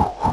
Whew.